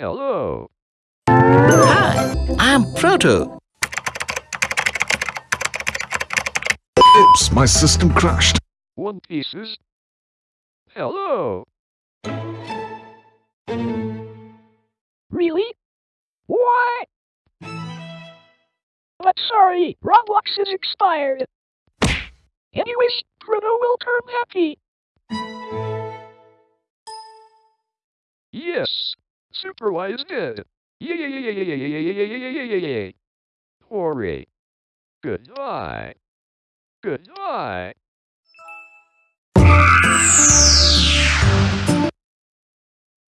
Hello. Hi, I'm Proto. Oops, my system crashed. One Pieces. Hello. Really? What? But sorry, Roblox is expired. Anyways, Proto will turn happy. Yes. Supervised it. Yay! Hooray. Goodbye. Goodbye.